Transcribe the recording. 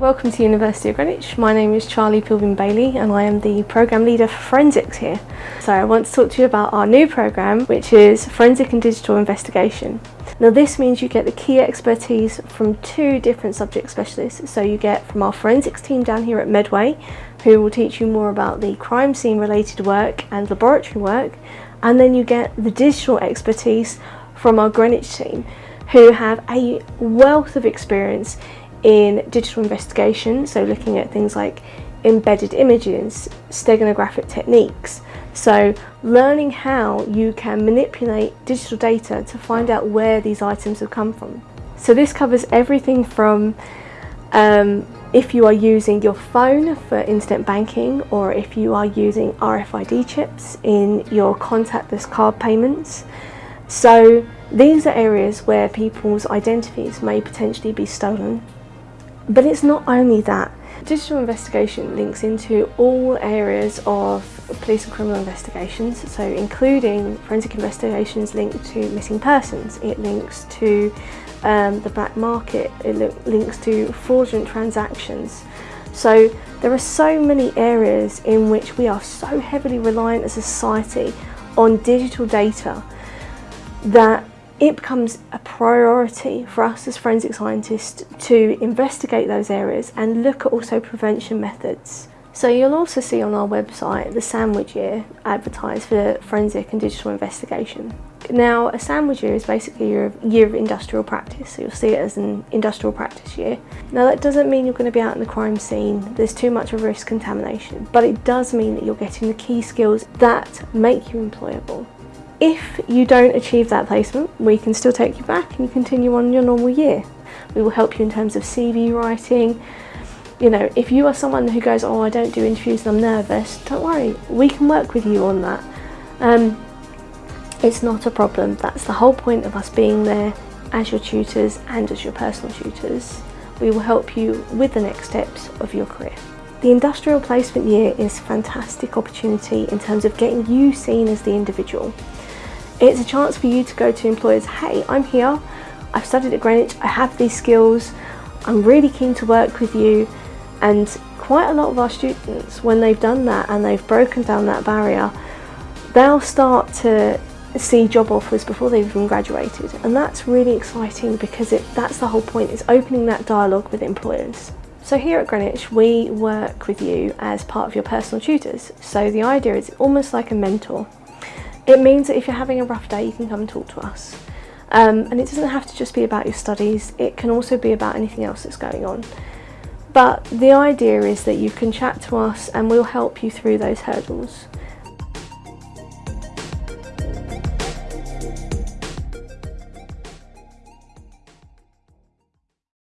Welcome to University of Greenwich. My name is Charlie Pilvin Bailey and I am the Programme Leader for Forensics here. So I want to talk to you about our new programme which is Forensic and Digital Investigation. Now this means you get the key expertise from two different subject specialists. So you get from our forensics team down here at Medway who will teach you more about the crime scene related work and laboratory work and then you get the digital expertise from our Greenwich team who have a wealth of experience in digital investigation, so looking at things like embedded images, steganographic techniques. So learning how you can manipulate digital data to find out where these items have come from. So this covers everything from um, if you are using your phone for internet banking or if you are using RFID chips in your contactless card payments. So these are areas where people's identities may potentially be stolen but it's not only that. Digital investigation links into all areas of police and criminal investigations, so including forensic investigations linked to missing persons, it links to um, the black market, it links to fraudulent transactions. So there are so many areas in which we are so heavily reliant as a society on digital data that it becomes a priority for us as forensic scientists to investigate those areas and look at also prevention methods. So you'll also see on our website the sandwich year advertised for forensic and digital investigation. Now a sandwich year is basically your year of industrial practice, so you'll see it as an industrial practice year. Now that doesn't mean you're going to be out in the crime scene, there's too much of risk contamination, but it does mean that you're getting the key skills that make you employable. If you don't achieve that placement, we can still take you back and you continue on your normal year. We will help you in terms of CV writing. You know, if you are someone who goes, oh, I don't do interviews and I'm nervous, don't worry, we can work with you on that. Um, it's not a problem. That's the whole point of us being there as your tutors and as your personal tutors. We will help you with the next steps of your career. The industrial placement year is a fantastic opportunity in terms of getting you seen as the individual. It's a chance for you to go to employers, hey, I'm here, I've studied at Greenwich, I have these skills, I'm really keen to work with you. And quite a lot of our students, when they've done that and they've broken down that barrier, they'll start to see job offers before they've even graduated. And that's really exciting because it, that's the whole point, is opening that dialogue with employers. So here at Greenwich, we work with you as part of your personal tutors. So the idea is almost like a mentor. It means that if you're having a rough day, you can come and talk to us. Um, and it doesn't have to just be about your studies, it can also be about anything else that's going on. But the idea is that you can chat to us and we'll help you through those hurdles.